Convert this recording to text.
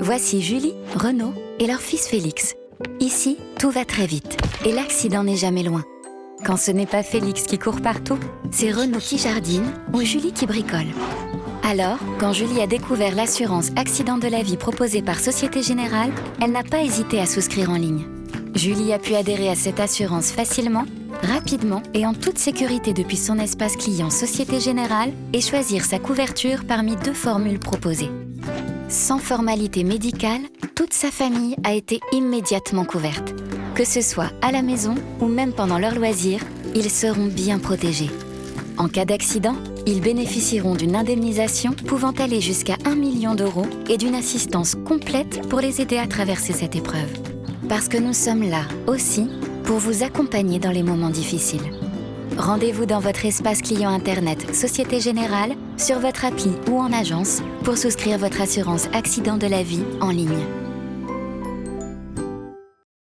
Voici Julie, Renaud et leur fils Félix. Ici, tout va très vite et l'accident n'est jamais loin. Quand ce n'est pas Félix qui court partout, c'est Renaud qui jardine ou Julie qui bricole. Alors, quand Julie a découvert l'assurance accident de la vie proposée par Société Générale, elle n'a pas hésité à souscrire en ligne. Julie a pu adhérer à cette assurance facilement, rapidement et en toute sécurité depuis son espace client Société Générale et choisir sa couverture parmi deux formules proposées. Sans formalité médicale, toute sa famille a été immédiatement couverte. Que ce soit à la maison ou même pendant leurs loisirs, ils seront bien protégés. En cas d'accident, ils bénéficieront d'une indemnisation pouvant aller jusqu'à 1 million d'euros et d'une assistance complète pour les aider à traverser cette épreuve. Parce que nous sommes là aussi pour vous accompagner dans les moments difficiles. Rendez-vous dans votre espace client Internet Société Générale, sur votre appli ou en agence pour souscrire votre assurance accident de la vie en ligne.